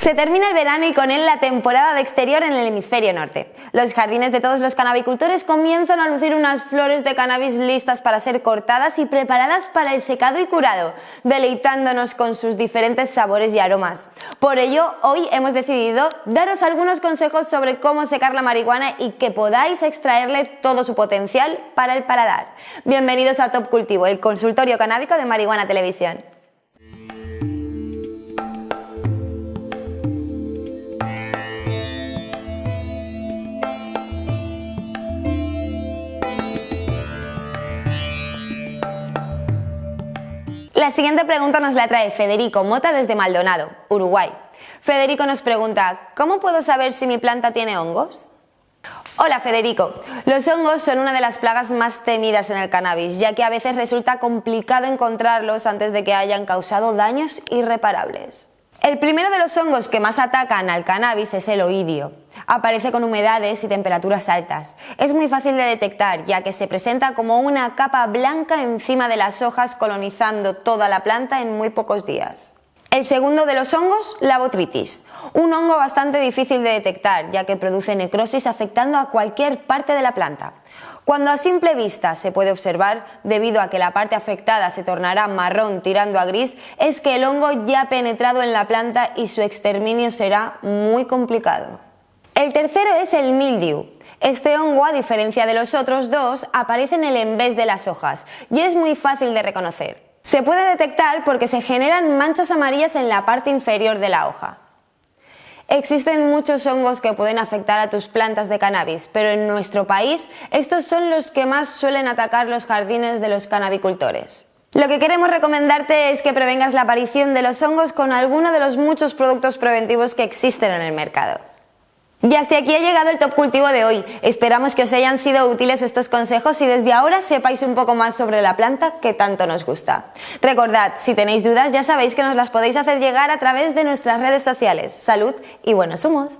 Se termina el verano y con él la temporada de exterior en el hemisferio norte. Los jardines de todos los canabicultores comienzan a lucir unas flores de cannabis listas para ser cortadas y preparadas para el secado y curado, deleitándonos con sus diferentes sabores y aromas. Por ello, hoy hemos decidido daros algunos consejos sobre cómo secar la marihuana y que podáis extraerle todo su potencial para el paladar. Bienvenidos a Top Cultivo, el consultorio canábico de Marihuana Televisión. La siguiente pregunta nos la trae Federico Mota desde Maldonado, Uruguay. Federico nos pregunta, ¿cómo puedo saber si mi planta tiene hongos? Hola Federico, los hongos son una de las plagas más temidas en el cannabis, ya que a veces resulta complicado encontrarlos antes de que hayan causado daños irreparables. El primero de los hongos que más atacan al cannabis es el oidio. Aparece con humedades y temperaturas altas. Es muy fácil de detectar ya que se presenta como una capa blanca encima de las hojas colonizando toda la planta en muy pocos días. El segundo de los hongos, la botritis. Un hongo bastante difícil de detectar ya que produce necrosis afectando a cualquier parte de la planta. Cuando a simple vista se puede observar, debido a que la parte afectada se tornará marrón tirando a gris, es que el hongo ya ha penetrado en la planta y su exterminio será muy complicado. El tercero es el mildew. Este hongo, a diferencia de los otros dos, aparece en el envés de las hojas y es muy fácil de reconocer. Se puede detectar porque se generan manchas amarillas en la parte inferior de la hoja. Existen muchos hongos que pueden afectar a tus plantas de cannabis, pero en nuestro país estos son los que más suelen atacar los jardines de los cannabicultores. Lo que queremos recomendarte es que prevengas la aparición de los hongos con alguno de los muchos productos preventivos que existen en el mercado. Y hasta aquí ha llegado el top cultivo de hoy. Esperamos que os hayan sido útiles estos consejos y desde ahora sepáis un poco más sobre la planta que tanto nos gusta. Recordad, si tenéis dudas ya sabéis que nos las podéis hacer llegar a través de nuestras redes sociales. Salud y buenos humos.